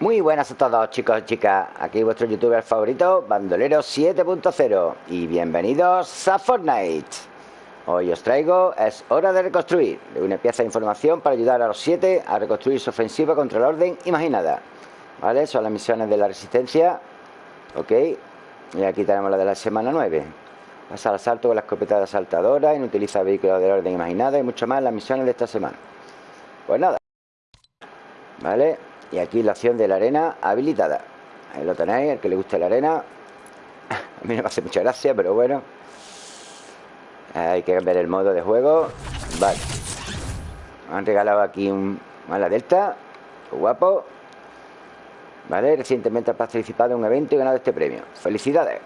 Muy buenas a todos chicos y chicas, aquí vuestro youtuber favorito, Bandolero 7.0 y bienvenidos a Fortnite. Hoy os traigo Es hora de reconstruir, una pieza de información para ayudar a los 7 a reconstruir su ofensiva contra la orden imaginada. ¿Vale? Son las misiones de la resistencia, ok, y aquí tenemos la de la semana 9. Pasa al asalto con la escopeta de asaltadora, inutiliza vehículos de la orden imaginada y mucho más las misiones de esta semana. Pues nada, ¿vale? Y aquí la acción de la arena habilitada. Ahí lo tenéis, el que le guste la arena. A mí no me hace mucha gracia, pero bueno. Hay que cambiar el modo de juego. Vale. Me han regalado aquí un mala delta. guapo. Vale, recientemente ha participado en un evento y ganado este premio. Felicidades.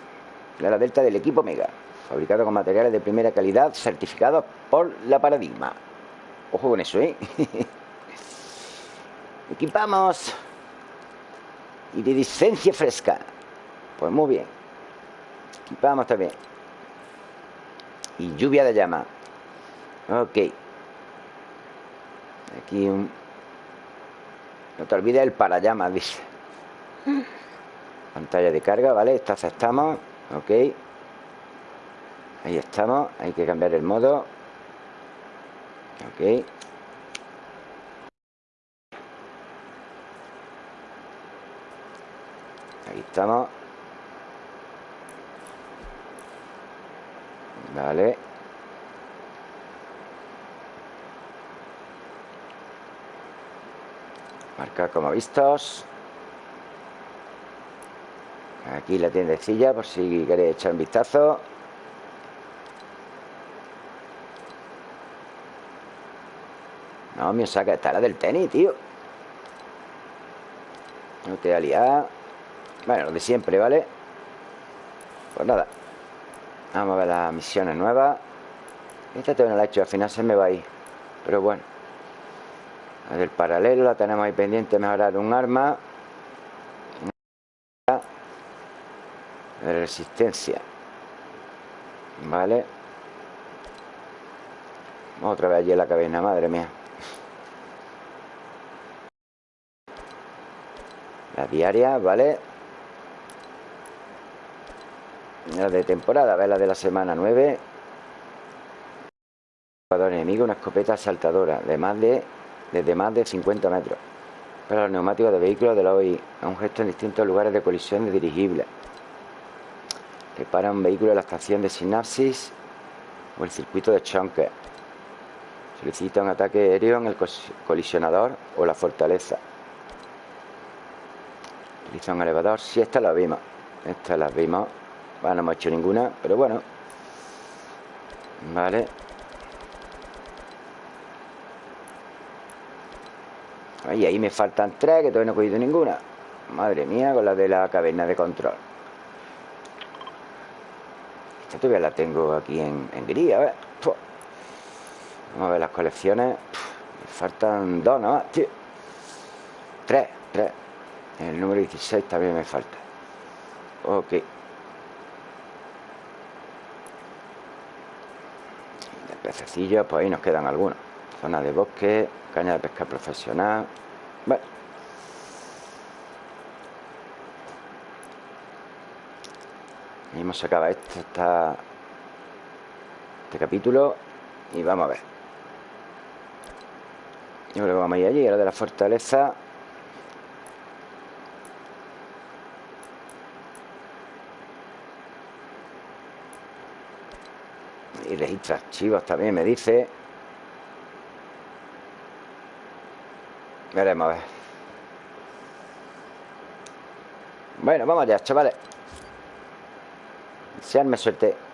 La delta del equipo Mega. Fabricado con materiales de primera calidad, certificados por la Paradigma. Ojo con eso, ¿eh? Equipamos. Y de licencia fresca. Pues muy bien. Equipamos también. Y lluvia de llama. Ok. Aquí un... No te olvides el para llamas, dice. Pantalla de carga, ¿vale? Esto aceptamos. Ok. Ahí estamos. Hay que cambiar el modo. Ok. Ahí estamos. Vale. Marcar como vistos. Aquí la tiendecilla por si queréis echar un vistazo. No, me saca, está la del tenis, tío. No te liado. Bueno, lo de siempre, ¿vale? Pues nada. Vamos a ver las misiones nuevas. Esta todavía no la he hecho, al final se me va a ir. Pero bueno. El paralelo la tenemos ahí pendiente Mejorar un arma. De resistencia. Vale. Otra vez allí en la cabina, madre mía. La diaria, ¿vale? La de temporada, ver la de la semana 9. Jugador enemigo, una escopeta saltadora de más de, desde más de 50 metros. Para los neumáticos de vehículos de la OI, a un gesto en distintos lugares de colisión de dirigibles. Repara un vehículo en la estación de sinapsis o el circuito de Chonker. Solicita un ataque aéreo en el colisionador o la fortaleza. Utiliza un elevador. Si esta la vimos. Esta la vimos. Bueno, no hemos hecho ninguna, pero bueno. Vale. Y ahí me faltan tres, que todavía no he cogido ninguna. Madre mía, con la de la caverna de control. Esta todavía la tengo aquí en, gris, a ver. Vamos a ver las colecciones. Me faltan dos nada más, tío. Tres, tres. El número 16 también me falta. Ok. Pececillos, pues ahí nos quedan algunos. Zona de bosque, caña de pesca profesional. Bueno. Y hemos sacado esto, está este capítulo y vamos a ver. Yo creo que vamos a ir allí, a la de la fortaleza. Y registra archivos también me dice. Veremos a ver. Bueno vamos allá chavales. Seanme suerte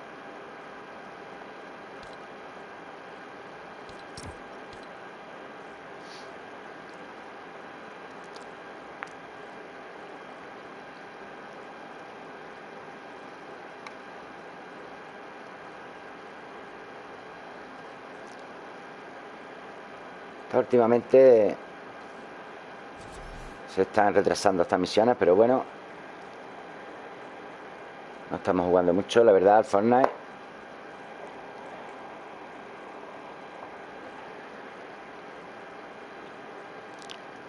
últimamente se están retrasando estas misiones, pero bueno, no estamos jugando mucho, la verdad, al Fortnite.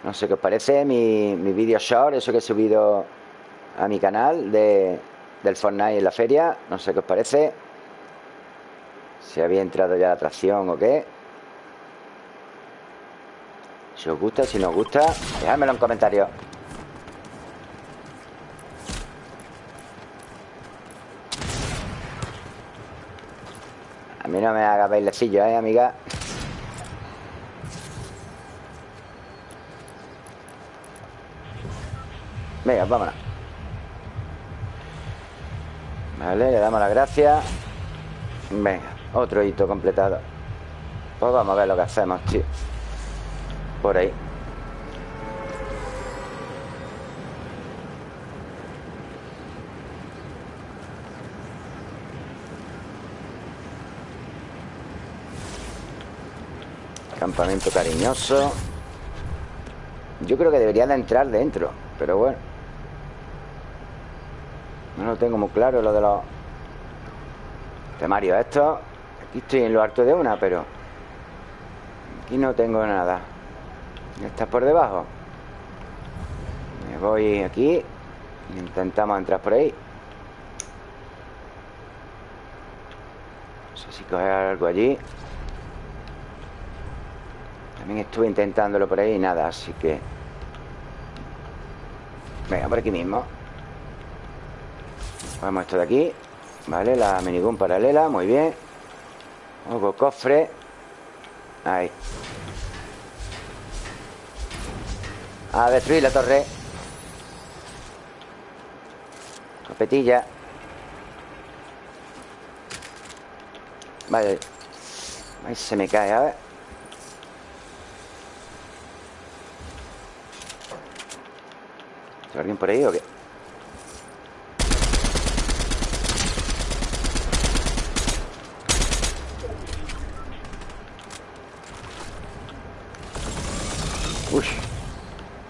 No sé qué os parece mi, mi vídeo short, eso que he subido a mi canal de, del Fortnite en la feria. No sé qué os parece. Si había entrado ya la atracción o qué. Si os gusta, si no os gusta, dejádmelo en comentarios. A mí no me haga bailecillo, ¿eh, amiga? Venga, vámonos Vale, le damos las gracias Venga, otro hito completado Pues vamos a ver lo que hacemos, tío Por ahí. Campamento cariñoso. Yo creo que debería de entrar dentro Pero bueno. No lo tengo muy claro lo de los temarios estos. Aquí estoy en lo alto de una, pero Aquí no tengo nada Está por debajo. Me voy aquí. Intentamos entrar por ahí. No sé si coger algo allí. También estuve intentándolo por ahí y nada, así que... Venga, por aquí mismo. Vamos esto de aquí Vale, la minigun paralela, muy bien. Ojo, cofre. Ahí A destruir la torre. Copetilla Vale. Ahí se me cae, a ver. Alguien por ahí o qué?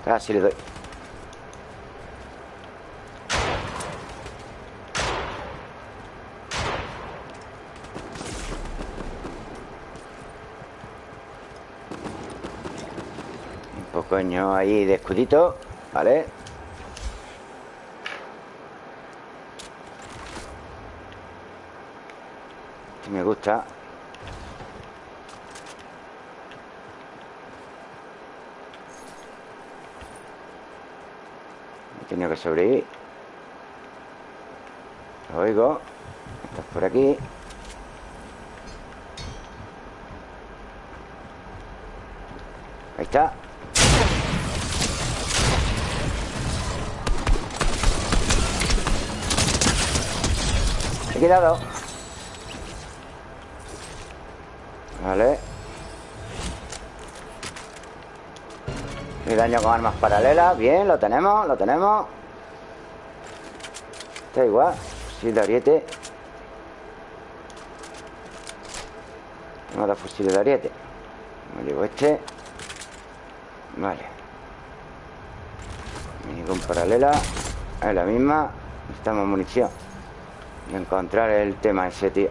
Casi le doy. Un poco ahí de escudito Vale me gusta Tenido que sobrevivir Lo oigo. Estás por aquí. Ahí está. He quedado. Vale Y daño con armas paralelas. Bien, lo tenemos, lo tenemos. Está igual. Fusil de ariete. Vamos a dar fusil de ariete. Me llevo este. Vale. Ningún paralela. Es la misma. Necesitamos munición. Y encontrar el tema ese, tío.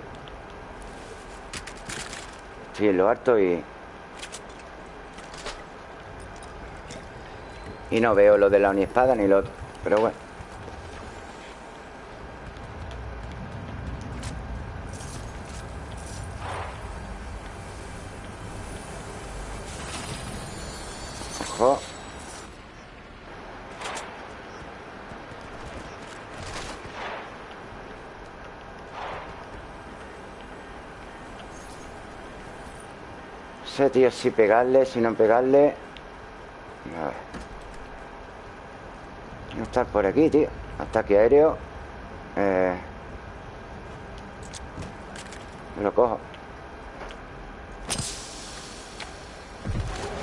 Estoy en lo alto y... Y no veo lo de la espada ni lo otro Pero bueno. Ojo. Sé, tío, si pegarle, si no pegarle A ver No estar por aquí, tío. Ataque aéreo. Eh... Lo cojo.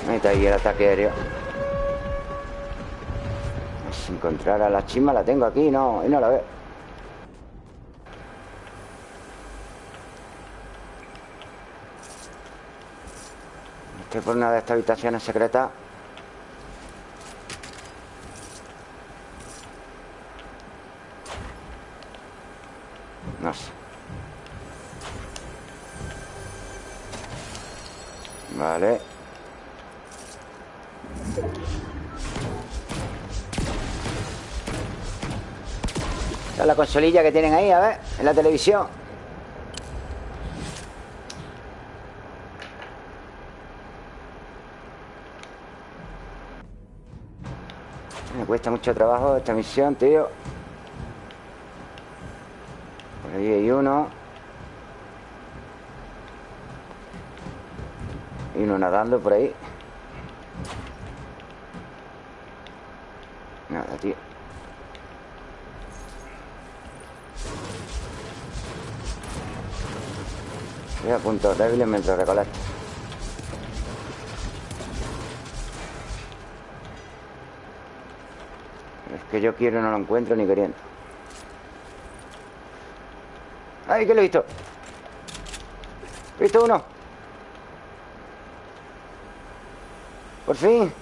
Ahí está ahí el ataque aéreo. Si encontrar a la chisma la tengo aquí no, y no la veo. Estoy por una de estas habitaciones secretas consolilla que tienen ahí, a ver, en la televisión. Me cuesta mucho trabajo esta misión, tío. Por ahí hay uno. Y uno nadando por ahí Nada, tío Voy a puntos débiles mientras recolecto Es que yo quiero no lo encuentro ni queriendo. ¡Ay, que lo he visto! He visto uno Por fin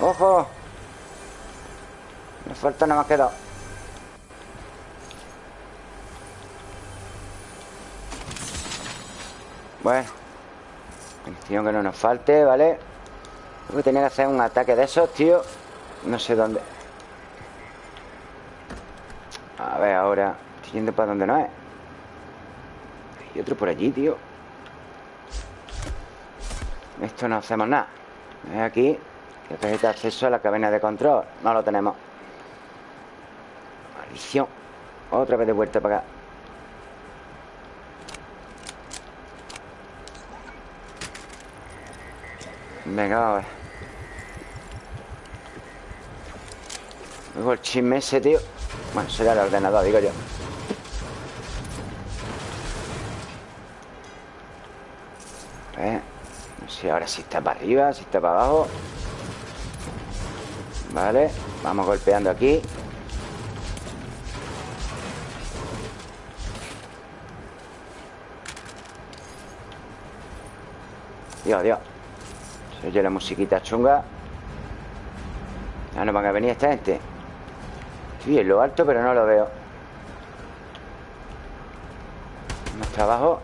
¡Ojo! Me falta nada más quedado Bueno Atención que no nos falte, ¿vale? Tengo que tener que hacer un ataque de esos, tío. No sé dónde. A ver, ahora Estoy yendo para donde no es. Hay otro por allí, tío. Esto no hacemos nada. Aquí Que necesita acceso a la cabina de control. No lo tenemos. Maldición. Otra vez de vuelta para acá Venga, a ver. Luego el chisme ese, tío. Bueno, será el ordenador, digo yo. ¿Eh? No sé ahora si está para arriba, si está para abajo. Vale Vamos golpeando aquí. Dios, Dios oye la musiquita chunga. Ya no van a venir esta gente. Estoy en lo alto pero no lo veo. Más trabajo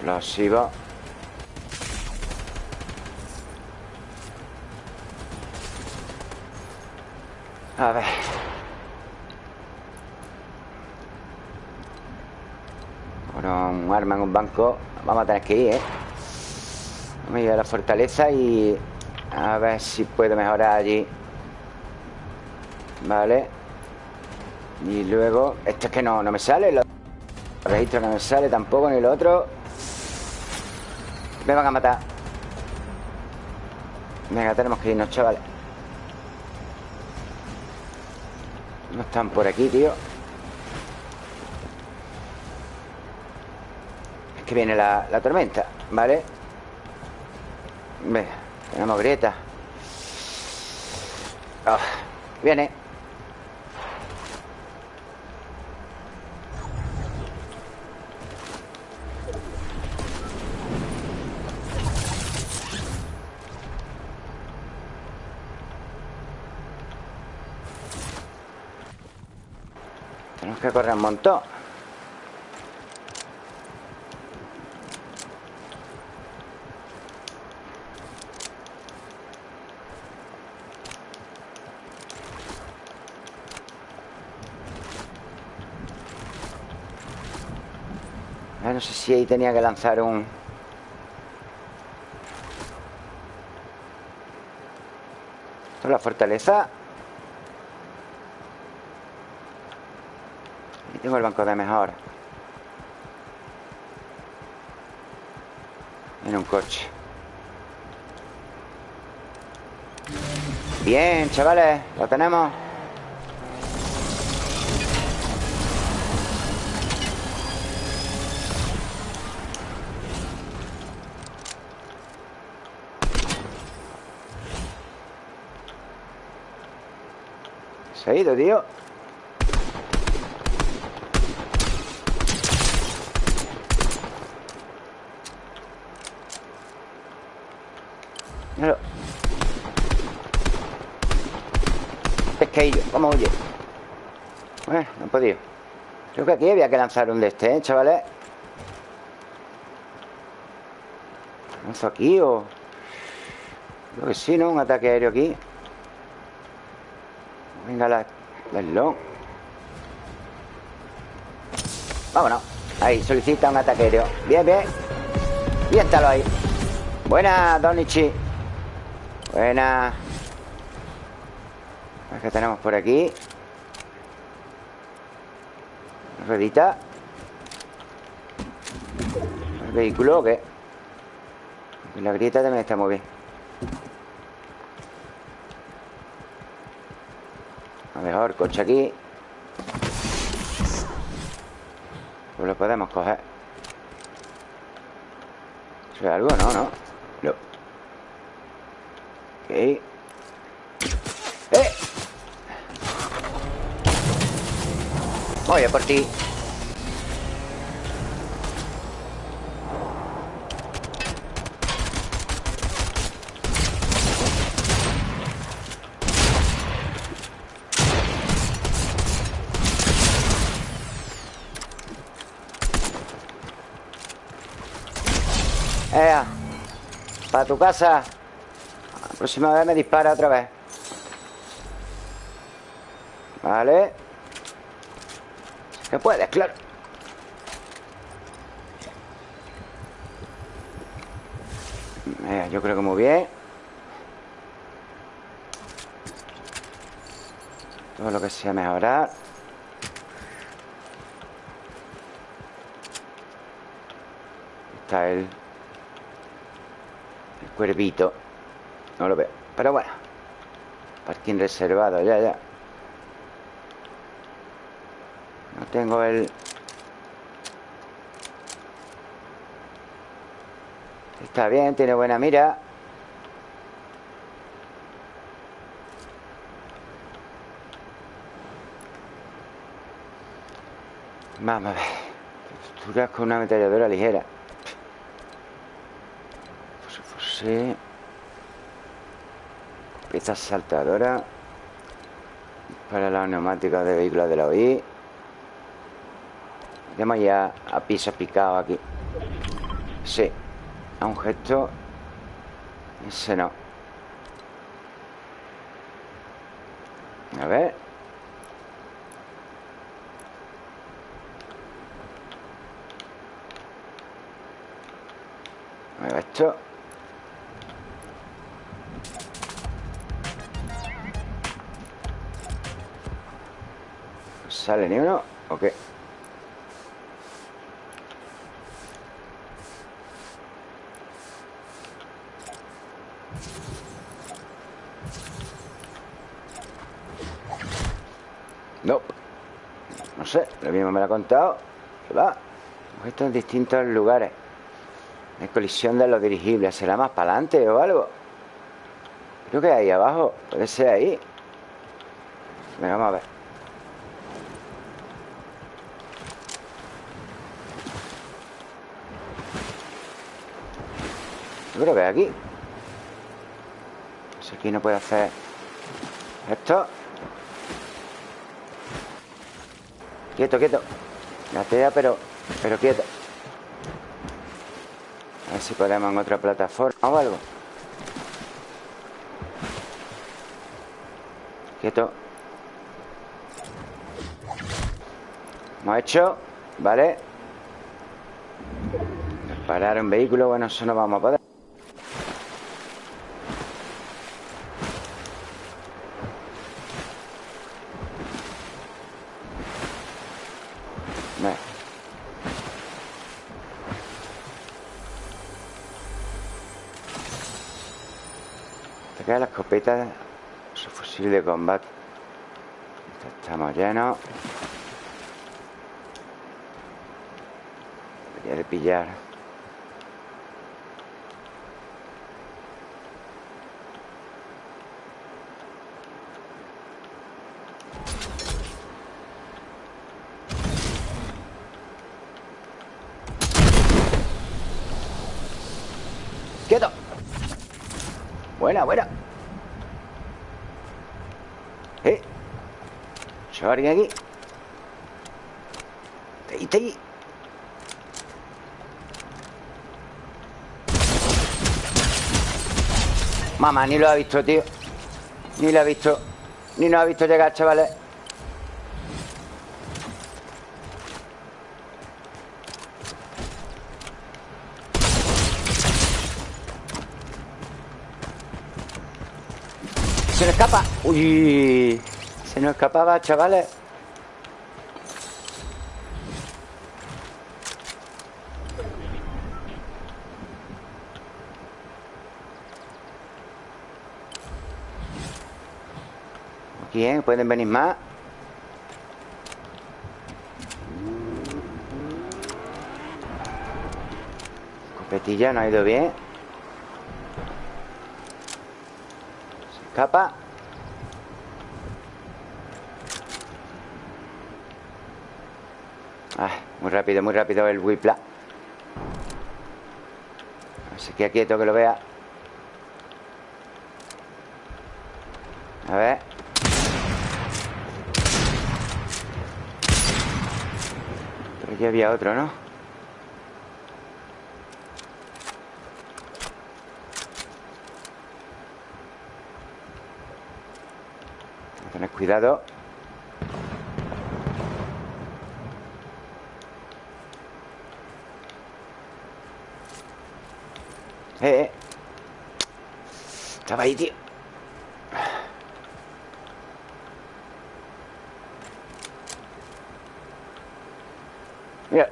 Explosivo. A ver un arma en un banco. Vamos a tener que ir, ¿eh? Vamos a ir a la fortaleza y... A ver si puedo mejorar allí. Vale. Y luego... Esto es que no, no me sale Los registros no me sale tampoco Ni lo otro. Me van a matar. Venga, tenemos que irnos, chavales. No están por aquí, tío que viene la, tormenta, ¿vale? Venga, tenemos grieta. Ah, Viene. Tenemos que correr un montón no sé si ahí tenía que lanzar un... Esto es la fortaleza. Y tengo el banco de mejor. En un coche. Bien, chavales, lo tenemos. Ha ido, tío Míralo Pesqueillo, vamos, oye Bueno, no he podido Creo que aquí había que lanzar un de este, ¿eh, chavales? ¿Lanzo aquí o...? Creo que sí, ¿no? Un ataque aéreo aquí La... Vámonos. Ahí, solicita un ataque aéreo Bien, bien. Y ahí. Buena, Donichi. Buena. ¿Qué tenemos por aquí? Redita ¿El vehículo o qué? La grieta también está muy bien A mejor coche aquí. Pues lo podemos coger. ¿Es algo? No, no. No Ok. ¡Eh! Voy a por ti tu casa. La próxima vez me dispara otra vez. Vale. Que puedes, claro. Yo creo que muy bien. Todo lo que sea mejorar. Está el Cuervito. No lo veo. Pero bueno. Parking reservado, ya, ya. No tengo el... Está bien, tiene buena mira. Vamos a ver. Texturas con una ametralladora ligera Sí. Pieza saltadora. Para la neumática de vehículos de la OI. Tenemos ya a piso picado aquí. Sí. A un gesto. Ese no. A ver esto. ¿Sale ni uno? ¿O qué? No. No sé, lo mismo me lo ha contado. Que va. Esto en distintos lugares. Hay colisión de los dirigibles. ¿Será más para adelante o algo? Creo que ahí abajo. Puede ser ahí. Venga, vamos a ver creo que aquí. Si aquí no puede hacer Esto. Quieto, quieto. Gatea, pero, pero quieto. A ver si podemos en otra plataforma o algo. Quieto. Hemos hecho Vale Parar un vehículo Bueno, eso no vamos a poder la su fusil de combate. Estamos llenos. Debería de pillar. ¡Quieto! Buena, buena alguien aquí? Ahí, Mamá, ni lo ha visto, tío. Ni lo ha visto. Ni nos ha visto llegar, chavales. Se nos escapa. Uy Se nos escapaba, chavales. Bien, pueden venir más. Copetilla no ha ido bien. Se escapa ah, Muy rápido, muy rápido el Whipla. Se queda quieto que lo vea. A ver. Aquí había otro, ¿no? Tener cuidado Eh, eh Estaba ahí, tío Mira.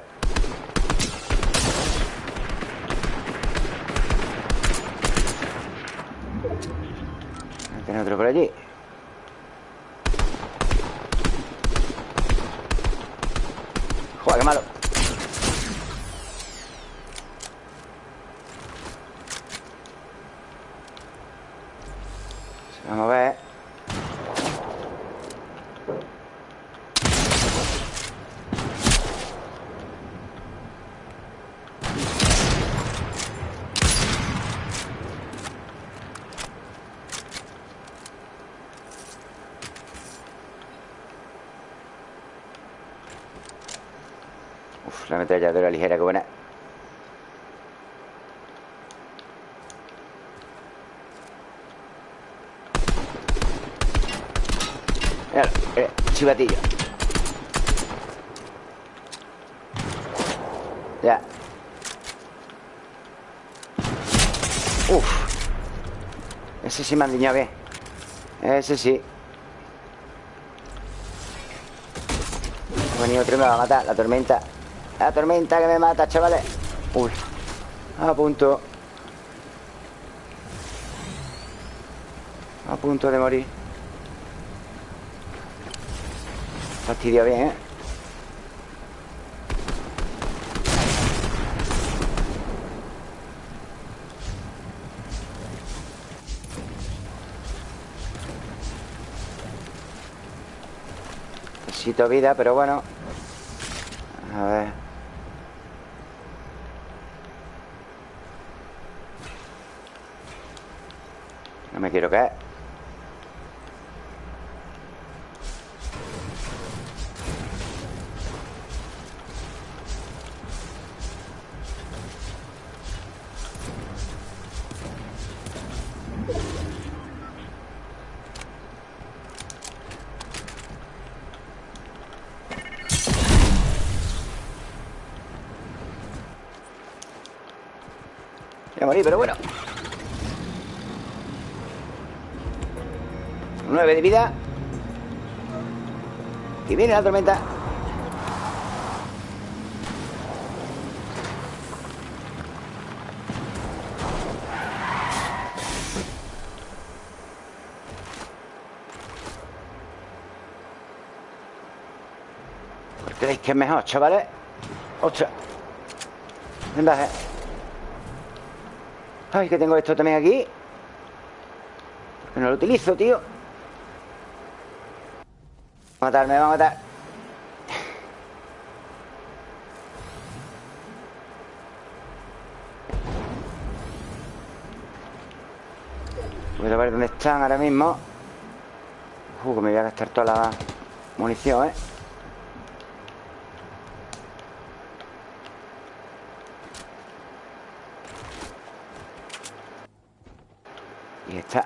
Tiene otro por allí. Joder, qué malo. Vamos a ver. Ametralladora ligera, que buena Mira, eh, chivatillo Ya. Uf. Ese sí me han diñado bien. Ese sí. Ha venido otro me va a matar La tormenta la tormenta que me mata, chavales. Uy, a punto. A punto de morir. Fastidio bien, ¿eh? Necesito vida, pero bueno pero bueno 9 de vida Y viene la tormenta ¿Por qué creéis que es mejor, chavales? ¡Ostras! Venga, eh. Ay, que tengo esto también aquí. Porque no lo utilizo, tío. A matar, me va a matar. Voy a ver dónde están ahora mismo. Uh, que me voy a gastar toda la munición, ¿eh? Y está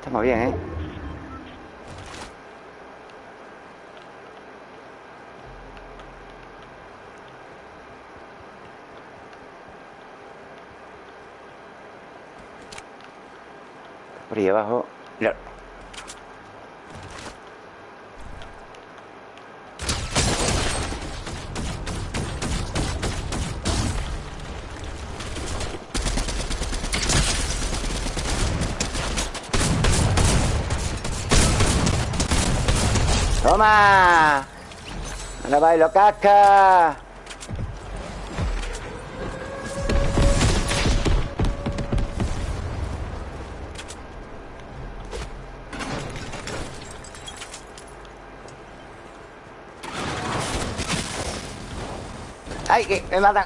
Estamos bien, ¿eh? Abajo ¡Toma! ¡Ahora bailo casca! ¡Ay, que me matan!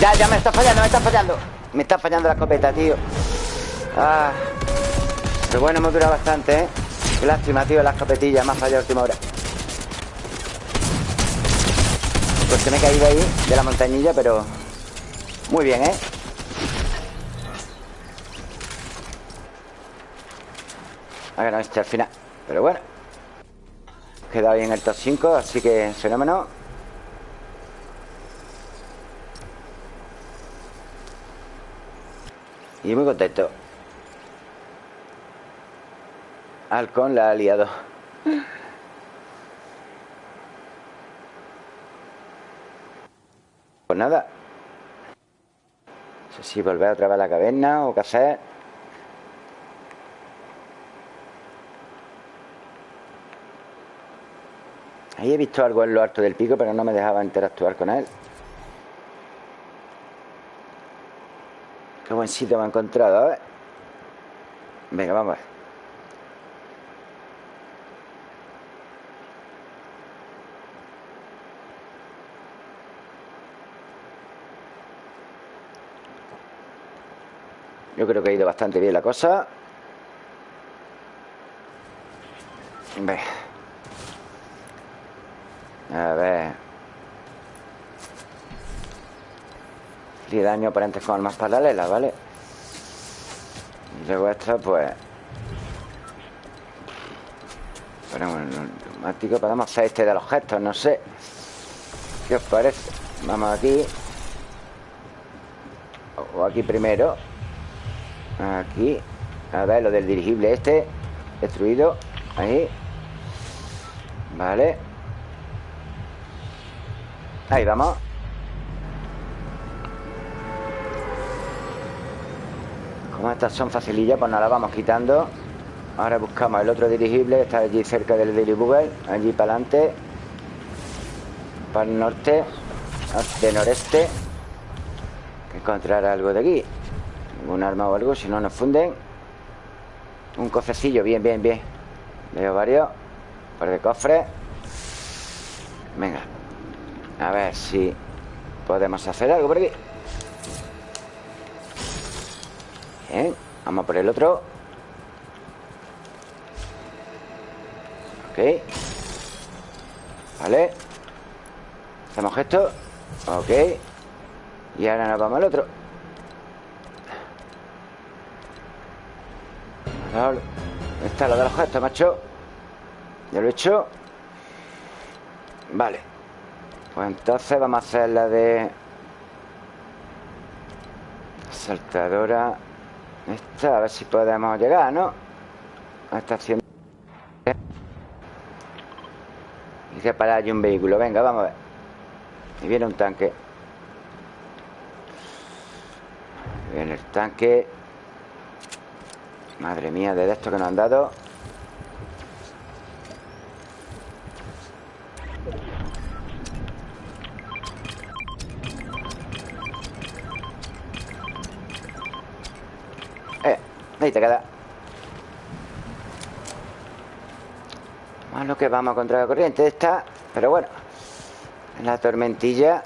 Ya, ya me está fallando, me está fallando Me está fallando la escopeta, tío Ah pero bueno, hemos durado bastante, ¿eh? Qué lástima, tío, las escopetillas Más fallado a última hora Pues que me he caído ahí De la montañilla, pero... Muy bien, ¿eh? Ha ganado este al final Pero bueno Queda ahí en el top 5 Así que fenómeno Y muy contento Halcón la ha liado. Pues nada. No sé si volver otra vez a la caverna o qué hacer. Ahí he visto algo en lo alto del pico, pero no me dejaba interactuar con él. Qué buen sitio me he encontrado, ¿eh? Venga, vamos a. Yo creo que ha ido bastante bien la cosa Ve. A ver. Y daño aparentes con armas paralelas, ¿vale? Y luego esta, pues Ponemos el automático Podemos hacer este de los gestos, no sé. ¿Qué os parece? Vamos aquí. O aquí primero. Aquí. A ver, lo del dirigible este Destruido. Ahí. Vale Ahí vamos. Como estas son facilillas Pues nos las vamos quitando. Ahora buscamos el otro dirigible Está allí cerca del dirigible Allí para adelante. Para el norte De noreste. Encontrar algo de aquí. Un arma o algo, si no nos funden. Un cofrecillo, bien, bien, bien. Veo varios. Por de cofre Venga A ver si podemos hacer algo por aquí. Bien, vamos por el otro. Ok. Vale. Hacemos esto Ok. Y ahora nos vamos al otro. Está lo de los gestos, macho. Ya lo he hecho. Vale Pues entonces vamos a hacer la de Saltadora Esta, a ver si podemos llegar, ¿no? A esta haciendo Y que parar allí un vehículo. Venga, vamos a ver. Y viene un tanque. Viene el tanque. Madre mía, de esto que nos han dado Ahí te queda. Malo que vamos contra la corriente esta Pero bueno En la tormentilla.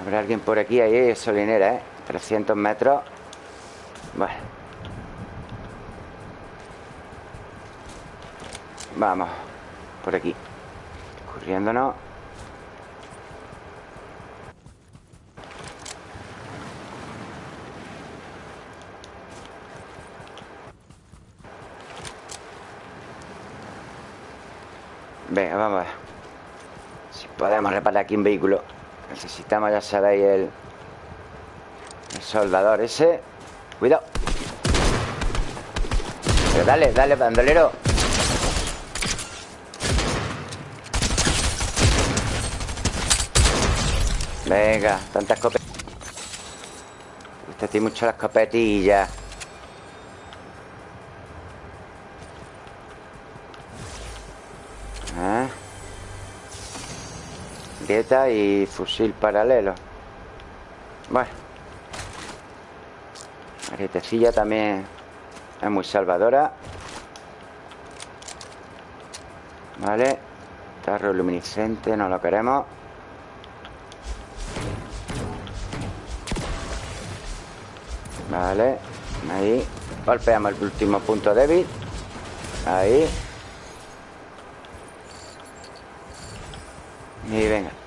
Habrá alguien por aquí, ahí es solinera, ¿eh? 300 metros. Bueno Vamos Por aquí. Corriéndonos Venga, vamos a ver. Si podemos reparar aquí un vehículo Necesitamos, ya sabéis, el, el soldador ese. Cuidado. Dale, dale, bandolero. Venga, tantas escopeta Usted tiene mucho la escopetilla Y fusil paralelo. Bueno Marietecilla también es muy salvadora. Vale Tarro luminiscente, no lo queremos. Vale Ahí Golpeamos el último punto débil. Ahí. Y venga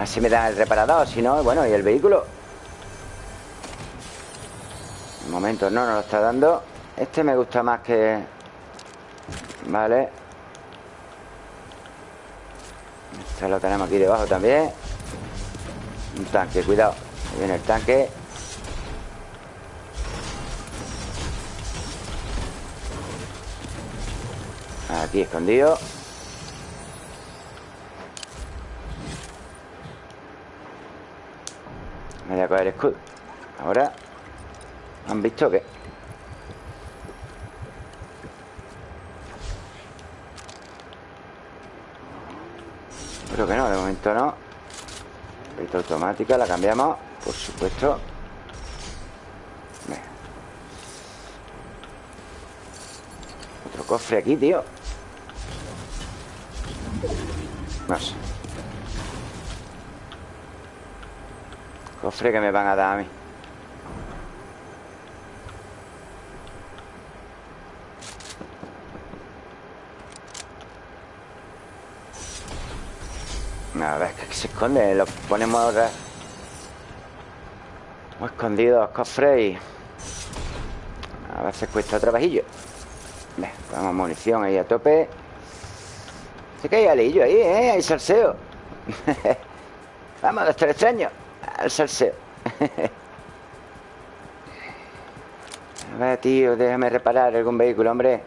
Así me da el reparador Si no, bueno, y el vehículo. Un momento, no, no lo está dando. Este me gusta más que Vale. Este lo tenemos aquí debajo también. Un tanque, cuidado. Ahí viene el tanque. Aquí escondido El escudo Ahora ¿Han visto qué? Creo que no, de momento no. Esta automática, la cambiamos Por supuesto. Otro cofre aquí, tío. No sé Cofre que me van a dar a mí. A ver, que se esconde Lo ponemos ahora Hemos escondido los cofres y A veces cuesta trabajillo Vamos, munición ahí a tope. Se cae alillo ahí, ¿eh? Hay salseo. Vamos, doctor extraño Al salseo. A ver, tío, déjame reparar algún vehículo, hombre.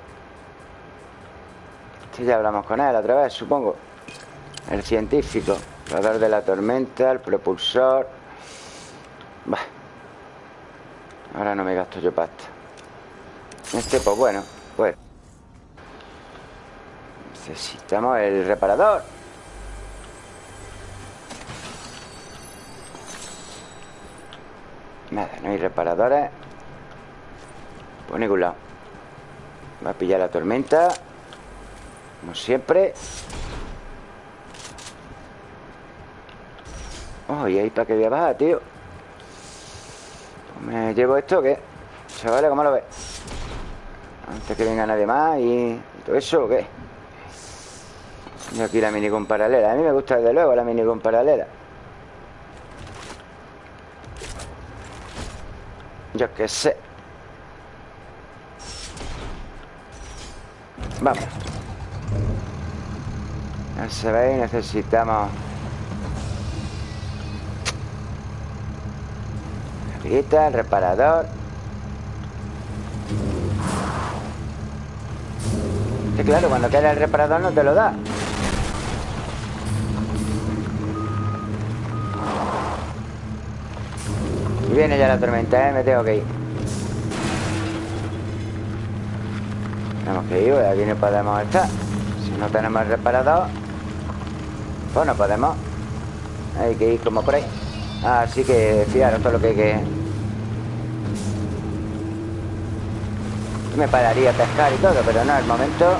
Este ya hablamos con él otra vez, supongo. El científico Radar de la tormenta, el propulsor. Bah. Ahora no me gasto yo pasta. Este, pues bueno Pues. Necesitamos el reparador Nada, no hay reparadores Por ningún lado Va a pillar la tormenta. Como siempre. Oh, y ahí para que voy a bajar, tío. ¿Me llevo esto o qué? Chavales, ¿cómo lo ves? Antes que venga nadie más y, todo eso o qué? Y aquí la minigun paralela. A mí me gusta desde luego la minigun paralela Yo qué sé. Vamos. Ya sabéis, necesitamos. La el reparador. Que claro, cuando queda el reparador no te lo da viene ya la tormenta, ¿eh? Me tengo que ir Tenemos que ir, aquí no podemos estar Si no tenemos el reparador Pues no podemos Hay que ir como por ahí Así que fijaros todo lo que hay que... Me pararía a pescar y todo, pero no, el momento...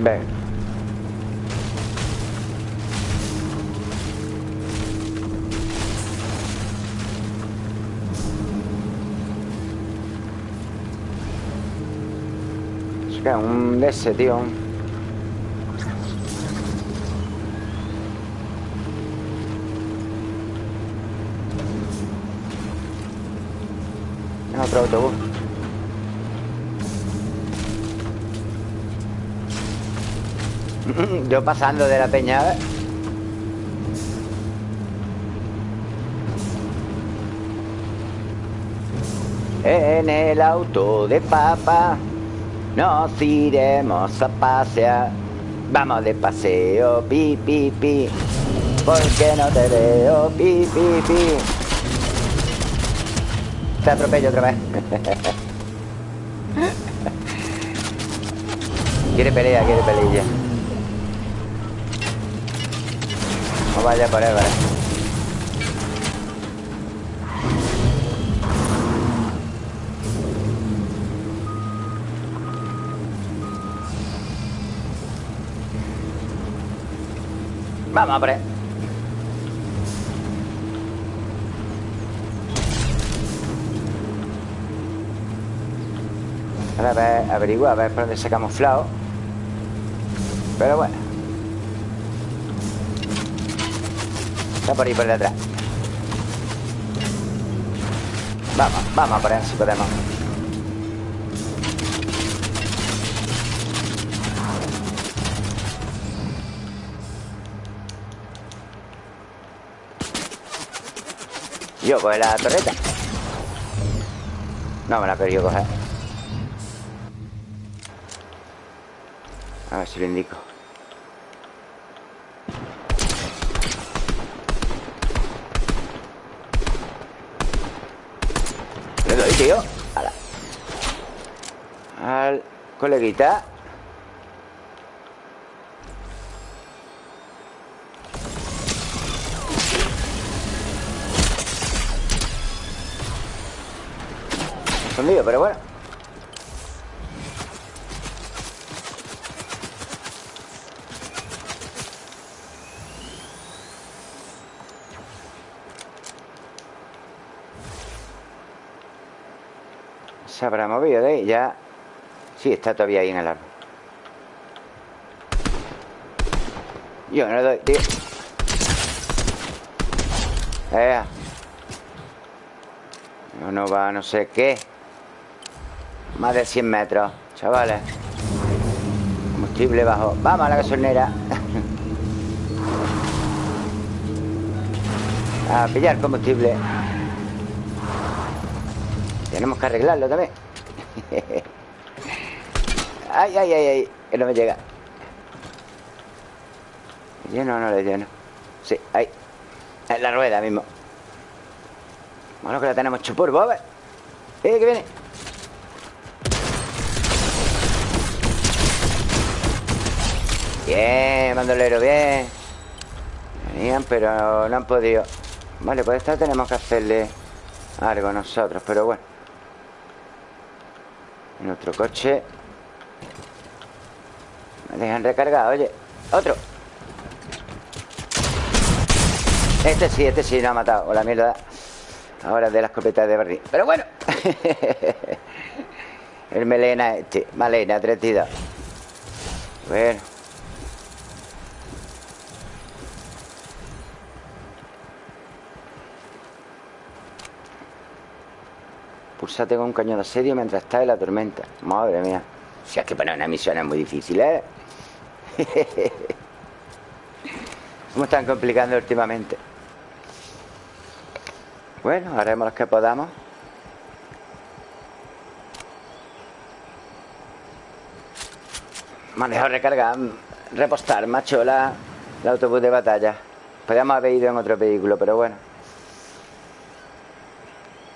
Ven. ¿Qué? Un de ese, tío. Otro autobús. Yo pasando de la peña, ¿eh? En el auto de papá nos iremos a pasear. Vamos de paseo, pi, pi, pi. Porque no te veo, pi, pi, pi. Te atropello otra vez. quiere pelea, quiere pelea. No vaya por él, ¿vale? Vamos, hombre. Ahora a ver, averigua, a ver por dónde se ha camuflado. Pero bueno. Está por ahí por detrás. Vamos, vamos a por él si podemos. Yo coge la torreta. No me la he coger. A ver si lo indico. Le doy, tío. Al coleguita. Pero bueno. Se habrá movido de ahí, ya. Sí, está todavía ahí en el árbol. Yo no le doy, tío. No, no va, no sé qué. Más de 100 metros, chavales. Combustible bajo. Vamos a la gasolinera. A pillar combustible. Tenemos que arreglarlo también. Ay, ay, ay, ay Que no me llega. ¿Lleno o no le lleno? Sí, ahí. En la rueda mismo. Bueno, que la tenemos chupur, ¿ves? ¡Eh, que viene! Bien, bandolero, bien. Venían, pero no han podido. Vale, pues esta tenemos que hacerle algo nosotros, pero bueno. En otro coche. Me dejan recargado, oye. Otro. Este sí, este sí no ha matado. O la mierda. Ahora de la escopeta de barril. Pero bueno. El melena este. Malena, 32 Bueno Pulsate con un cañón de asedio mientras está en la tormenta. Madre mía. Si es que poner una misión es muy difícil, ¿eh? ¿Cómo están complicando últimamente? Bueno, haremos lo que podamos. Manejar, recargar, repostar, machola, el autobús de batalla. Podríamos haber ido en otro vehículo, pero bueno.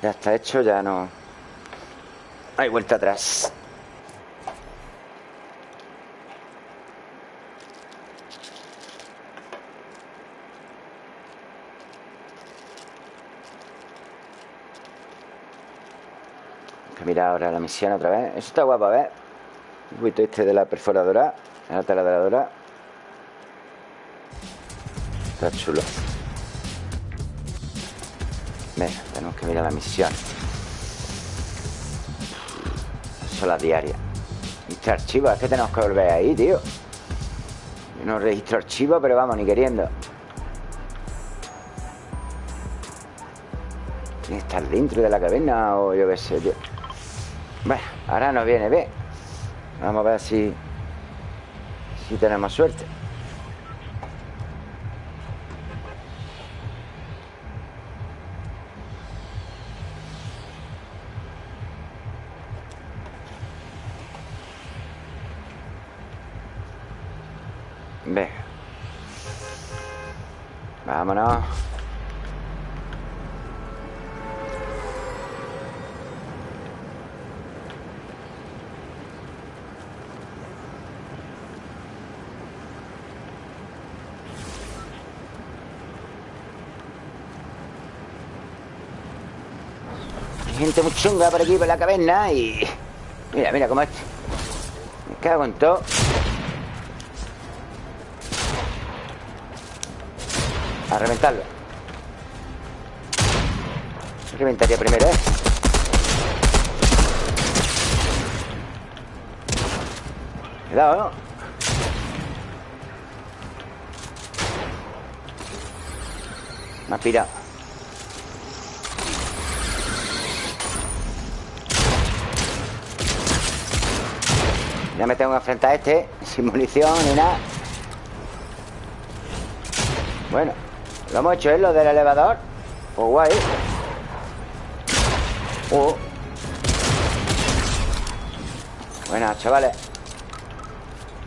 Ya está hecho, ya no... Hay vuelta atrás. que mirar ahora la misión otra vez. Eso está guapo, ver. Un poquito este de la perforadora, la taladradora. Está chulo. Tenemos que mirar la misión. Son las diarias. Registro archivo, es que tenemos que volver ahí, tío. Yo no registro archivo, pero vamos, ni queriendo. Tiene que estar dentro de la caverna o yo qué sé, tío Bueno, ahora nos viene bien. Vamos a ver si Si tenemos suerte Vámonos. Gente muy chunga por aquí, por la caverna y... Mira, mira cómo es. Me cago en todo. A reventarlo Reventaría primero, ¿eh? Cuidado, ¿no? Me ha pirado Ya me tengo que enfrentar a este Sin munición ni nada Bueno lo hemos hecho, ¿eh? Lo del elevador. Oh, guay. Oh. Buenas, chavales.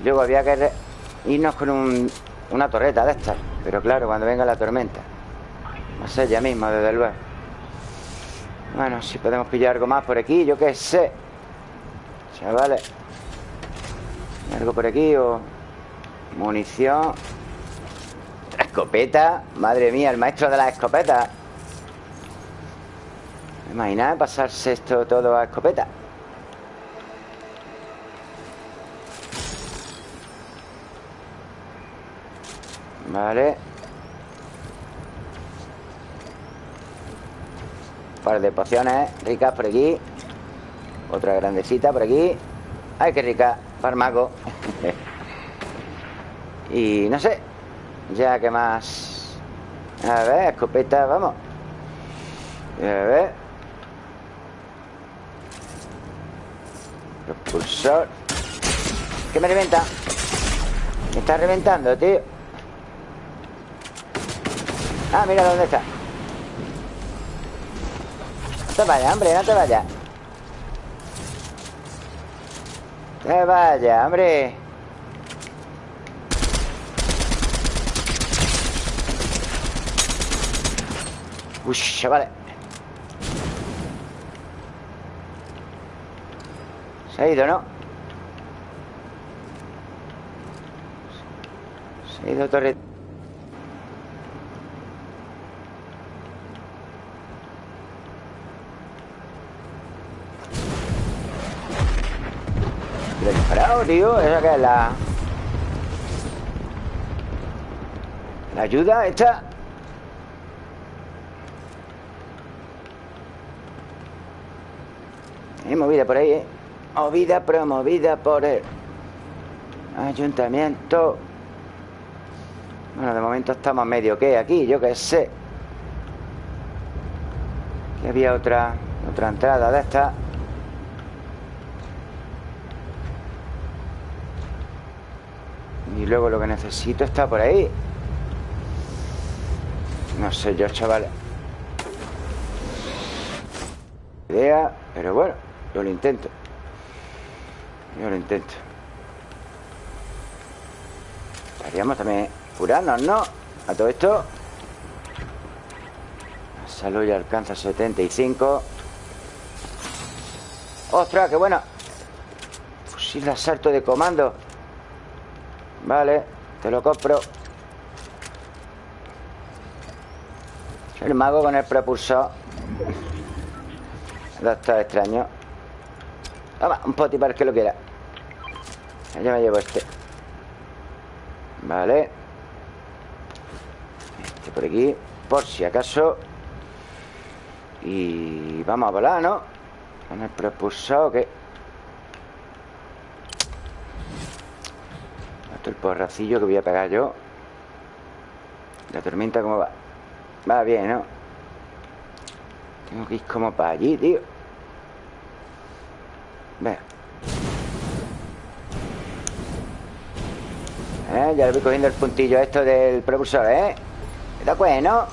Luego había que irnos con un, una torreta de estas. Pero claro, cuando venga la tormenta. No sé, ya mismo, desde luego. Bueno, si podemos pillar algo más por aquí Yo qué sé. Chavales. Algo por aquí o... Munición escopeta. Madre mía, el maestro de las escopetas. Imagina pasarse esto todo a escopeta. Vale. Un par de pociones ricas por aquí. Otra grandecita por aquí. Ay, qué rica, farmaco Y no sé ya, ¿qué más? A ver, escopeta, vamos. A ver. Propulsor ¿Qué me reventa? Me está reventando, tío. Ah, mira dónde está. No te vayas, hombre, no te vayas. Te vayas, hombre Uy, chavales Se ha ido, ¿no? Se ha ido torre Le he disparado, tío. Esa que es la... La ayuda esta Hay movida por ahí, ¿eh? Movida promovida por el ayuntamiento. Bueno, de momento estamos medio que aquí, yo qué sé. Aquí había otra, otra entrada de esta. Y luego lo que necesito está por ahí. No sé yo, chaval. Idea, pero bueno. Yo lo intento. Yo lo intento. Estaríamos también curarnos, ¿no? A todo esto. La salud ya alcanza 75. ¡Ostras, qué buena! Fusil de asalto de comando. Vale, te lo compro. El mago con el propulsor. Está extraño. Toma, un poti para el que lo quiera. Ya me llevo este. Vale. Este por aquí Por si acaso. Y vamos a volar, ¿no? Con el propulsor que Esto el porracillo que voy a pegar yo. La tormenta cómo va Va bien, ¿no? Tengo que ir como para allí, tío ¿Eh? Ya le voy cogiendo el puntillo esto del propulsor, ¿eh? Está bueno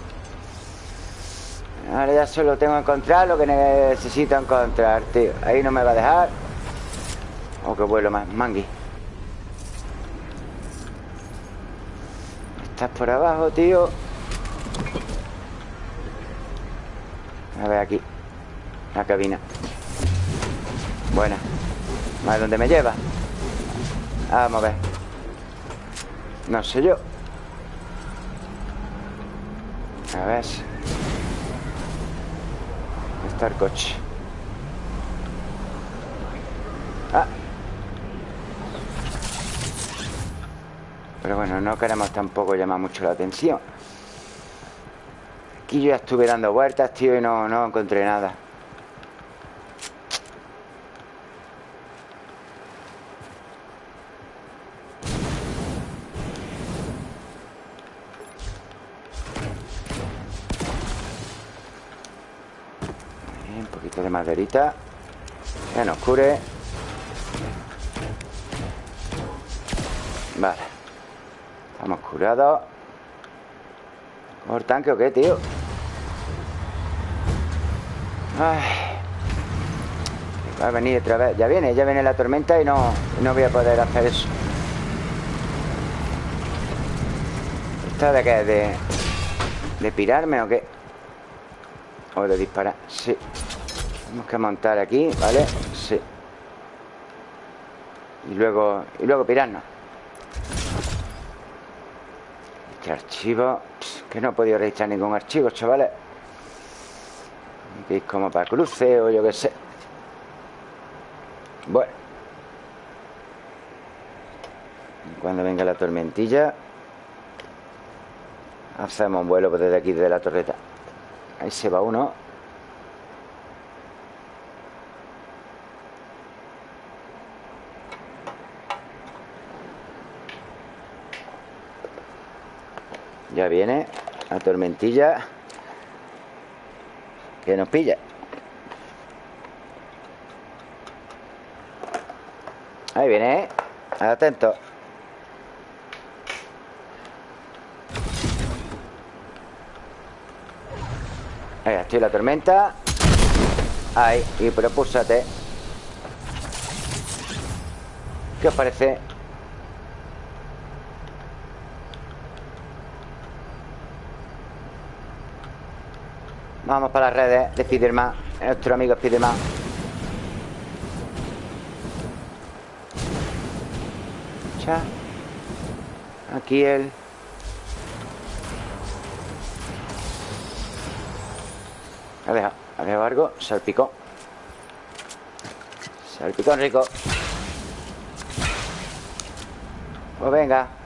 Ahora ya solo tengo que encontrar lo que necesito encontrar, tío. Ahí no me va a dejar. Oh, qué vuelo más, mangui. Estás por abajo, tío. A ver aquí. La cabina Buena A dónde me lleva Vamos a ver. No sé yo. A ver. Está el coche Ah. Pero bueno, no queremos tampoco llamar mucho la atención. Aquí yo ya estuve dando vueltas, tío, y no, no encontré nada maderita Que nos cure Vale Estamos curados ¿Por tanque o qué, tío? Ay. Va a venir otra vez. Ya viene, ya viene la tormenta y no, no voy a poder hacer eso. ¿Esta de qué? ¿De, ¿De pirarme o qué? O de disparar. Sí. Tenemos que montar aquí, ¿vale? Sí. Y luego, y luego pirarnos. Este archivo... Que no he podido registrar ningún archivo, chavales es como para cruce o yo qué sé Bueno Cuando venga la tormentilla Hacemos un vuelo desde aquí, desde la torreta Ahí se va uno Ya viene la tormentilla que nos pilla. Ahí viene, ¿eh? Atento. Ahí estoy la tormenta. Ahí, y propúsate. ¿Qué os parece? Vamos para las redes de Spiderman Nuestro amigo Spiderman. Aquí dejado, ha dejado algo Salpicó. Salpicón rico Pues venga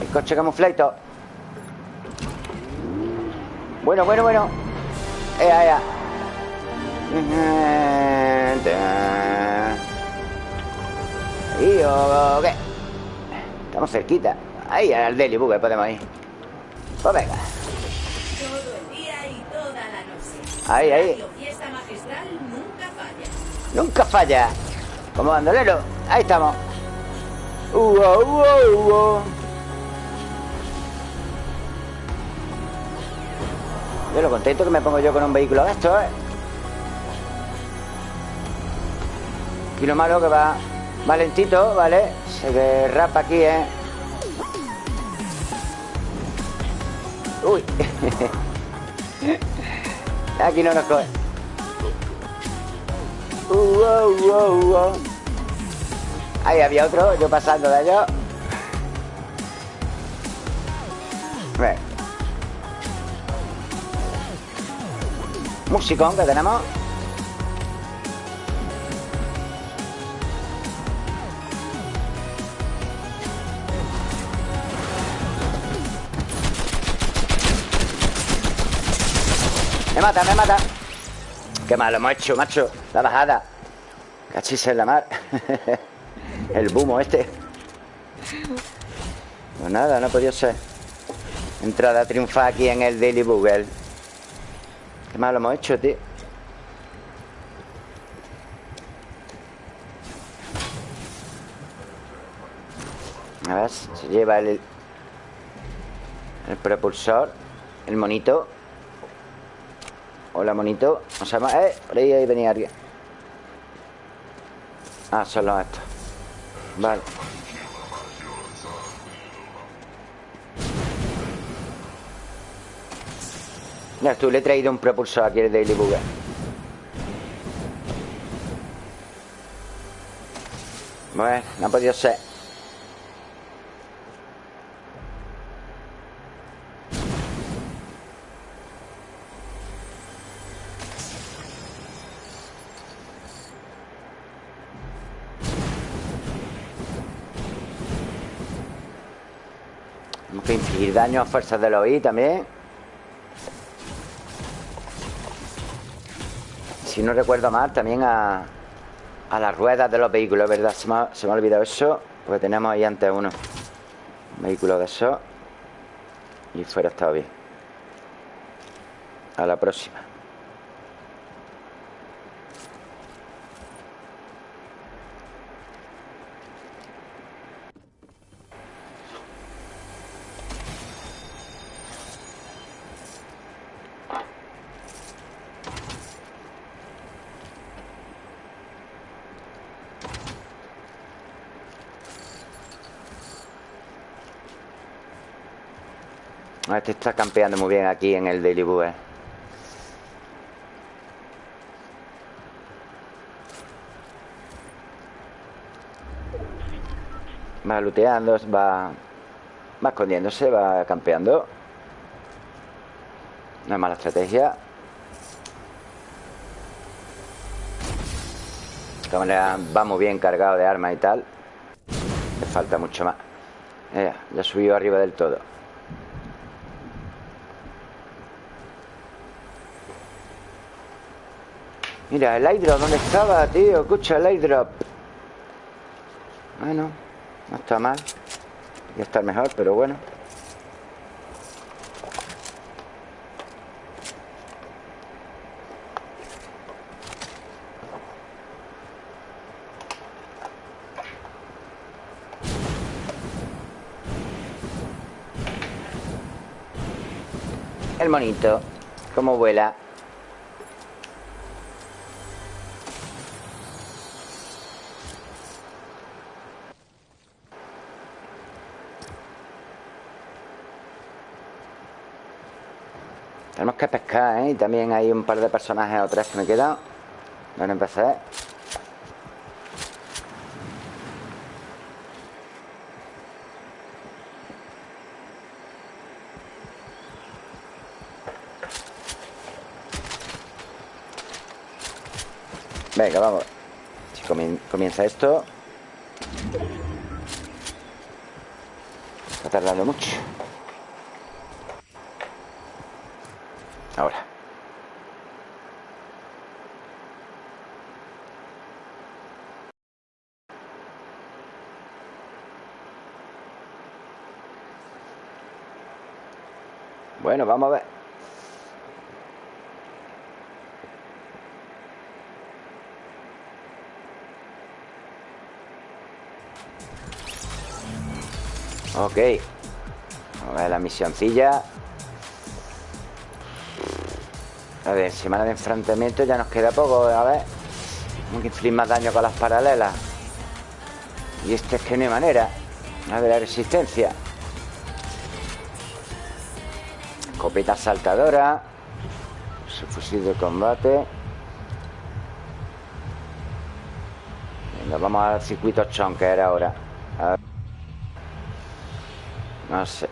El coche camufleito Bueno, bueno, bueno. Ea, ea ¿Y o qué? Estamos cerquita. Ahí, al Deli Bugue podemos ir Pues venga. Ahí, ahí. Nunca falla. Como bandolero Ahí estamos. Uh, uh. Yo lo contento que me pongo yo con un vehículo de estos, ¿eh? Y lo malo que va, va lentito, ¿vale? Se derrapa aquí, ¿eh? Uy. aquí no nos coge. Uh, uh, uh, uh. Ahí había otro, yo pasando de allá. Musicón que tenemos. Me mata, me mata. Qué malo hemos hecho, macho. La bajada. Cachis en la mar. El bumo este. Pues nada, no ha podido ser. Entrada triunfa aquí en el Daily Google Qué malo hemos hecho, tío. A ver, se lleva el, el propulsor El monito. Hola, monito. ¿Cómo se llama? Eh, por ahí, ahí venía alguien. Ah, son los estos. Vale Ya, tú le he traído un propulsor aquí el Daily Bugger Bueno, no ha podido ser. Infligir daño a fuerzas de los también Si no recuerdo mal, también a, a las ruedas de los vehículos, ¿verdad? Se me, ha, se me ha olvidado eso Porque tenemos ahí antes uno. Un vehículo de eso Y fuera estado bien. A la próxima Este está campeando muy bien aquí en el Daily Bue. Va looteando, va, escondiéndose, va campeando. No es mala estrategia. De manera va muy bien cargado de armas y tal. Le falta mucho más. Ya, ya subió arriba del todo. Mira, el airdrop, ¿dónde estaba, tío? Escucha el airdrop Bueno, no está mal. Podría estar mejor, pero bueno. El monito Cómo vuela Tenemos que pescar, ¿eh? Y también hay un par de personajes o tres que me quedan. Bueno, empecé Venga, vamos. Si comienza esto. Está tardando mucho Ahora. Bueno, vamos a ver. Ok. Vamos a ver la misioncilla. A ver, semana de enfrentamiento ya nos queda poco, a ver. Tenemos que infligir más daño con las paralelas. Y este es que no hay manera. A ver la resistencia. Escopeta saltadora. Su fusil de combate. Venga, vamos al circuito chonker ahora. No sé.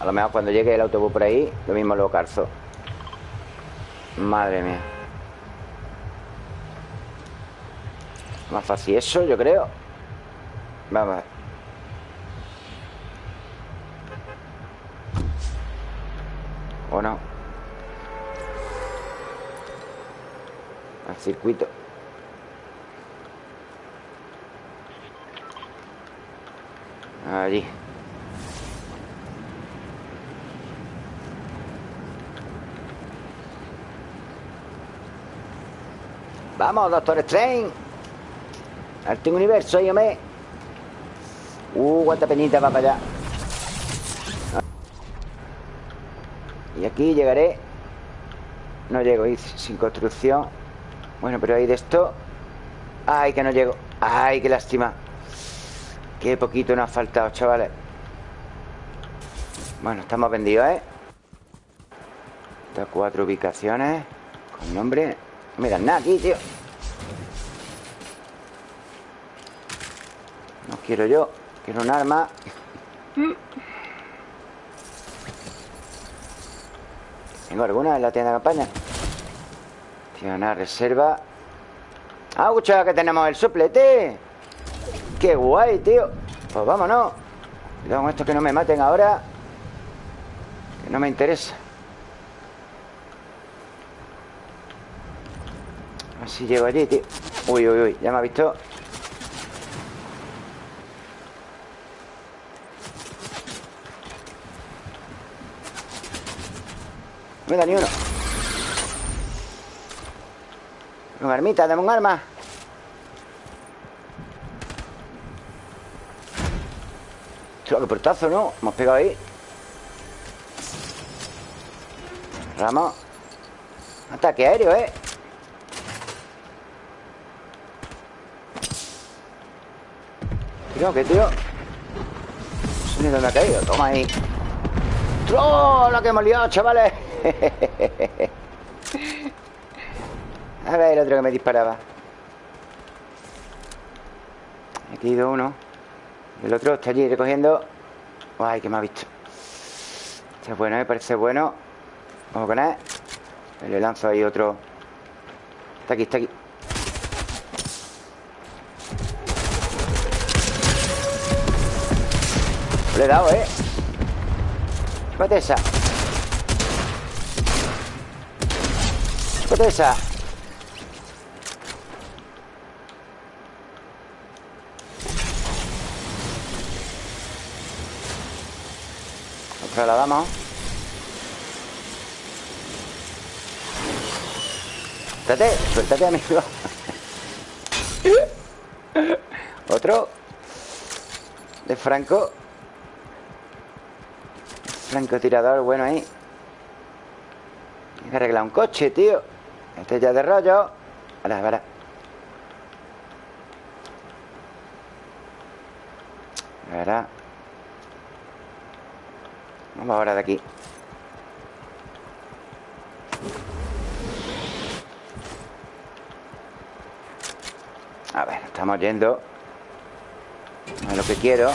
A lo mejor cuando llegue el autobús por ahí Lo mismo lo calzo Madre mía Más fácil eso, yo creo Vamos a ver ¿O no? Al circuito. Allí Vamos, Doctor Strange. Arte universo, me Uh, cuánta peñita va para allá aquí llegaré. No llego, sin construcción. Bueno, pero hay de esto. Ay, que no llego. Ay, qué lástima. Qué poquito nos ha faltado, chavales. Bueno, estamos vendidos, ¿eh? Estas cuatro ubicaciones Con nombre. No me dan nada aquí, tío. No quiero yo Quiero un arma ¿Tengo alguna en la tienda de campaña? Tiene una reserva ¡Ah, escucha que tenemos el soplete! ¡Qué guay, tío! Pues vámonos Cuidado con esto que no me maten ahora Que no me interesa A ver si llego allí, tío Uy, uy, uy, ya me ha visto No me da ni uno Una armita, dame un arma Tío, qué portazo, ¿no? Hemos pegado ahí Ramos Ataque aéreo, ¿eh? Tío, ¿qué tío? No sé ni dónde ha caído Toma ahí ¡Oh, lo que hemos liado, chavales! A ver el otro que me disparaba. Aquí ido uno. El otro está allí recogiendo. Ay, que me ha visto. Este es bueno, me parece bueno. Vamos con él. Le lanzo ahí otro. Está aquí, está aquí. Le he dado, ¿eh? Chúpate esa Chúpate esa Otra la damos Suéltate, suéltate, amigo. Otro. De Franco. Francotirador, bueno ahí. Hay que arreglar un coche, tío Ya de rollo. Ahora, ahora Ahora Vamos ahora de aquí. A ver, estamos yendo A lo que quiero.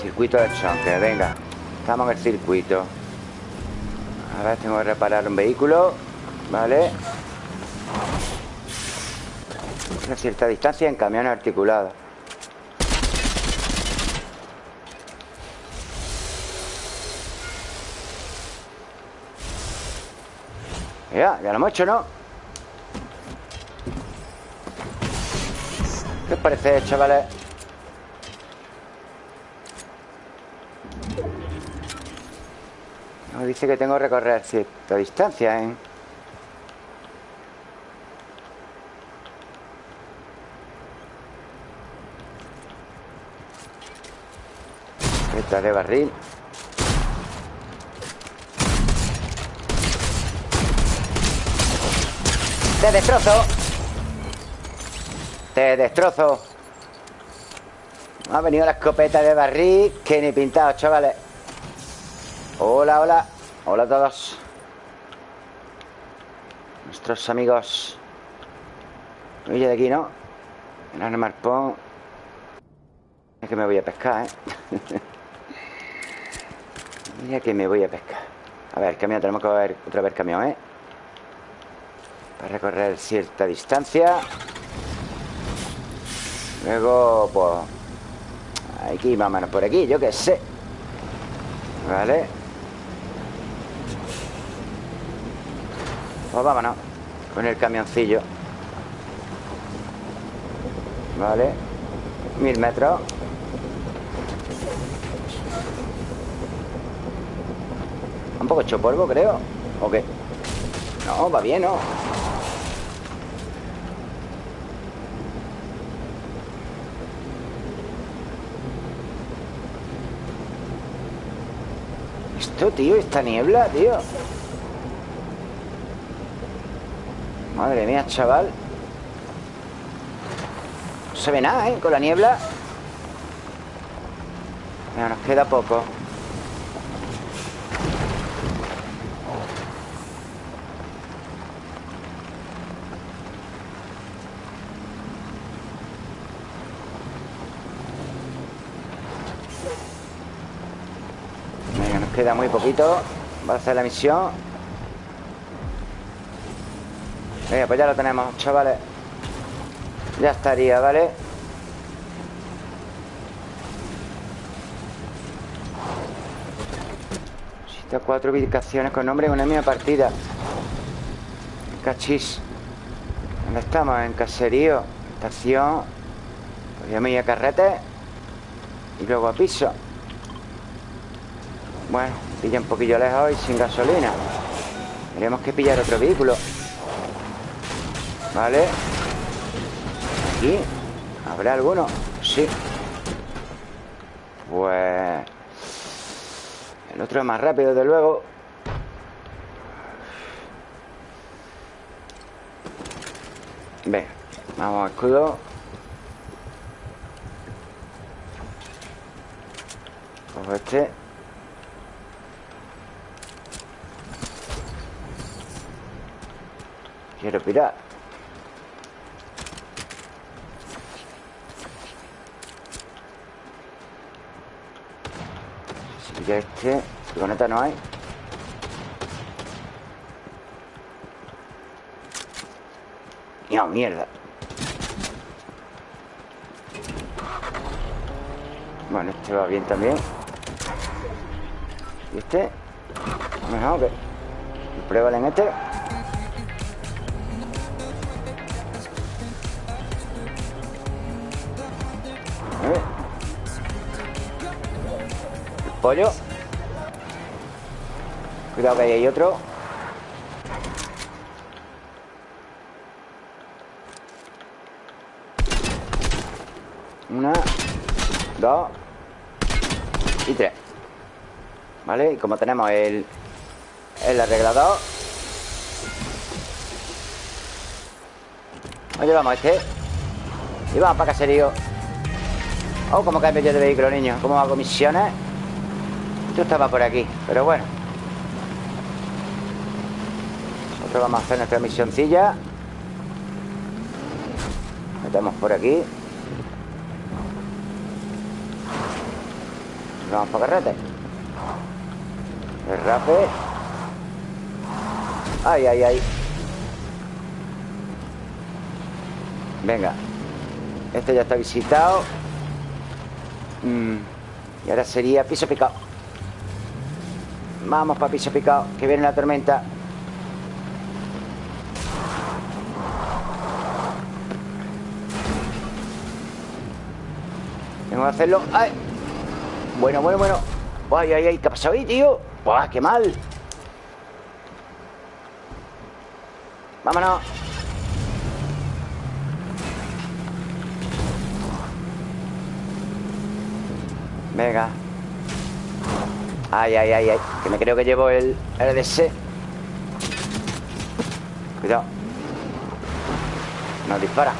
Circuito de choque, venga. Estamos en el circuito A ver, tengo que reparar un vehículo Vale A cierta distancia en camión articulado Ya, ya lo hemos hecho, ¿no? ¿Qué os parece, chavales? Dice que tengo que recorrer cierta distancia, ¿eh? De barril. Te destrozo. Te destrozo. Ha venido la escopeta de barril Que ni pintado, chavales. Hola, hola Hola a todos. Nuestros amigos Oye de aquí, ¿no? En el Es que me voy a pescar, ¿eh? Mira que me voy a pescar. A ver, camión, tenemos que ver otra vez camión, ¿eh? Para recorrer cierta distancia. Luego, pues Aquí, más o menos por aquí, yo qué sé. Vale Pues vámonos Con el camioncillo. Vale. Mil metros. Un poco hecho polvo, creo ¿O qué? No, va bien, ¿no? Esto, tío, esta niebla, tío Madre mía, chaval. No se ve nada, ¿eh? Con la niebla. Mira, nos queda poco. Venga, nos queda muy poquito. Va a hacer la misión Venga, pues ya lo tenemos, chavales. Ya estaría, ¿vale? Visita cuatro ubicaciones con nombre en una misma partida. Cachis. ¿Dónde estamos? En caserío Estación. Podríamos ir a carrete. Y luego a piso. Bueno, pilla un poquillo lejos y sin gasolina. Tenemos que pillar otro vehículo Vale Aquí ¿Habrá alguno? Sí. Pues El otro es más rápido, desde luego. Venga Vamos escudo. Cojo este. Quiero pirar Si ya este Furgoneta no hay. No, mierda. Bueno, este va bien también. ¿Y este? Mejor que Pruébale en este pollo. Cuidado que ahí hay otro. Una Dos Y tres. ¿Vale? Y como tenemos el El arreglador. Nos llevamos este. Y vamos para caserío. Oh, como cambio yo de vehículo, niño. Como hago misiones Esto estaba por aquí, pero bueno. Nosotros vamos a hacer nuestra misioncilla. Metemos por aquí. Vamos para carrete. El rape. Ay, ay, ay. Venga. Este ya está visitado. Mm, Y ahora sería piso picado Vamos para piso picado Que viene la tormenta Tengo que hacerlo ¡Ay! Bueno, bueno, bueno ¡Ay, ay, ay! ¿Qué ha pasado ahí, tío? ¡Buah, qué mal! ¡Vámonos! Venga Ay, ay, ay, ay. Que me creo que llevo el RDS Cuidado. Nos dispara.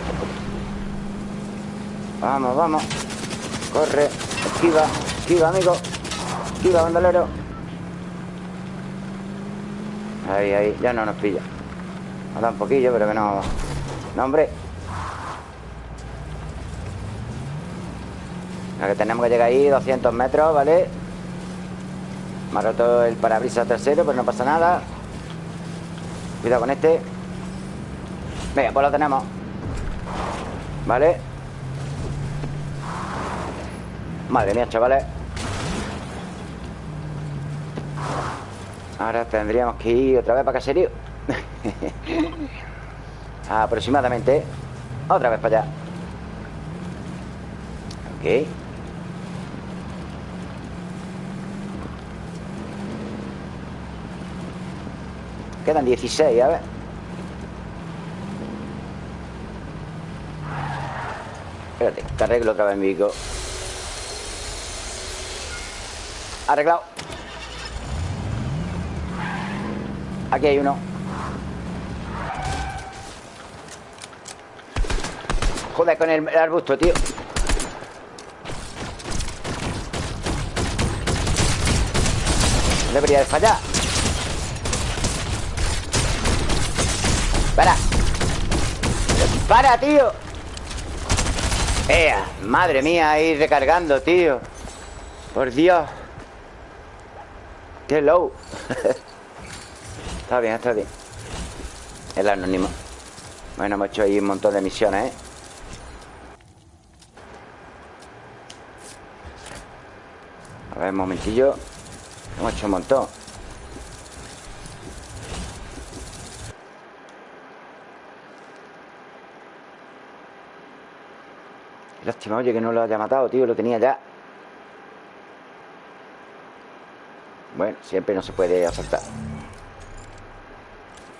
Vamos, vamos. Corre. Esquiva. Esquiva, amigo. Esquiva, bandolero. Ahí, ahí. Ya no nos pilla. Nos da un poquillo, pero que no. No, hombre. La que tenemos que llegar ahí 200 metros, ¿vale? Me ha roto el parabrisas trasero Pero no pasa nada. Cuidado con este. Venga, pues lo tenemos. ¿Vale? Madre mía, chavales. Ahora tendríamos que ir otra vez para caserío Aproximadamente. Otra vez para allá. Ok Quedan 16, a ver. Espérate, te arreglo otra vez mi bico Arreglado. Aquí hay uno. Joder con el, arbusto, tío. Debería de fallar Para, tío. ¡Ea! Madre mía, ahí recargando, tío. Por Dios. Qué low. Está bien, está bien. El anónimo. Bueno, hemos hecho ahí un montón de misiones, ¿eh? A ver, un momentillo. Hemos hecho un montón Lástima, oye, que no lo haya matado, tío Lo tenía ya. Bueno, siempre no se puede asaltar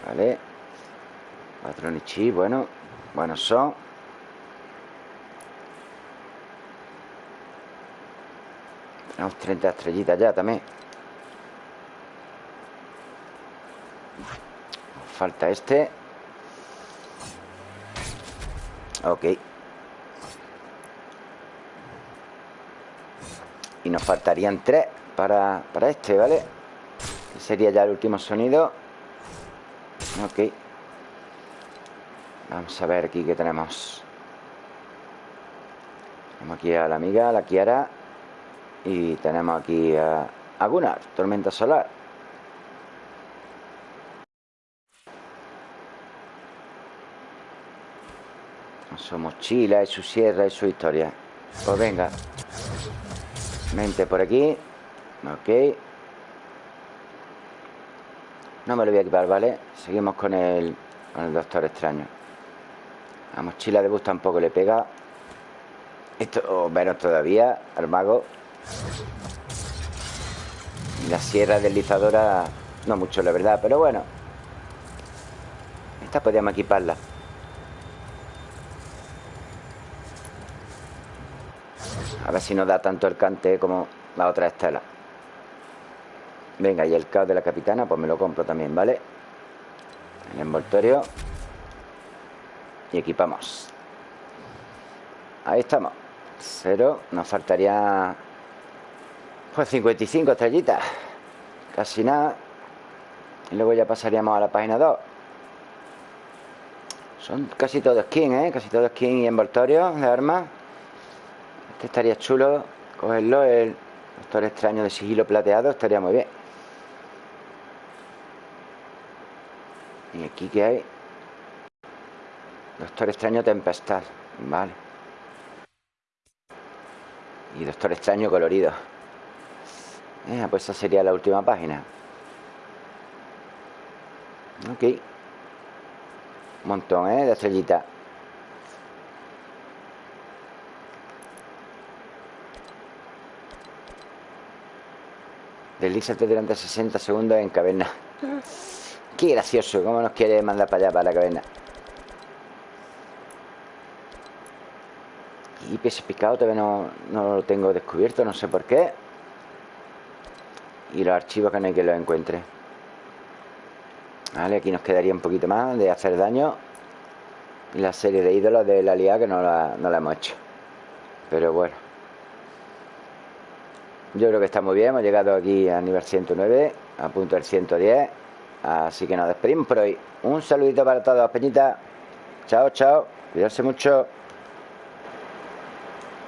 Vale. Patrón y chip, bueno Buenos son. Tenemos 30 estrellitas ya también. Falta este. Ok Y nos faltarían tres para, para este, ¿vale? sería ya el último sonido. Ok. Vamos a ver aquí qué tenemos. Tenemos aquí a la amiga, la Kiara. Y tenemos aquí a, a Gunnar, tormenta solar. Su mochila su sierra y su historia. Pues venga Mente por aquí. Ok. No me lo voy a equipar, ¿vale? Seguimos con el, con el Doctor Extraño. La mochila de bus tampoco le pega. Esto, o menos todavía Al mago. La sierra deslizadora No mucho, la verdad, pero bueno. Esta podríamos equiparla A ver si nos da tanto el cante como la otra estela. Venga, y el caos de la capitana Pues me lo compro también, ¿vale? El envoltorio. Y equipamos. Ahí estamos. Cero, nos faltaría Pues 55 estrellitas. Casi nada. Y luego ya pasaríamos a la página 2 Son casi todos skin, ¿eh? Casi todos skin y envoltorio de armas estaría chulo cogerlo, el doctor extraño de sigilo plateado, estaría muy bien. Y aquí que hay Doctor extraño tempestad, vale. Y doctor extraño colorido. Eh, pues esa sería la última página. Ok. Un montón, ¿eh? De estrellitas. Deslízate durante 60 segundos en caverna. Qué gracioso, cómo nos quiere mandar para allá, para la caverna. Y pese picado todavía no, no, lo tengo descubierto, no sé por qué. Y los archivos que no hay que los encuentre. Vale, aquí nos quedaría un poquito más de hacer daño. Y la serie de ídolos de la liga que no la, no la hemos hecho. Pero bueno. Yo creo que está muy bien, hemos llegado aquí al nivel 109, a punto del 110. Así que nos despedimos por hoy. Un saludito para todos, Peñita. Chao, chao. Cuidarse mucho.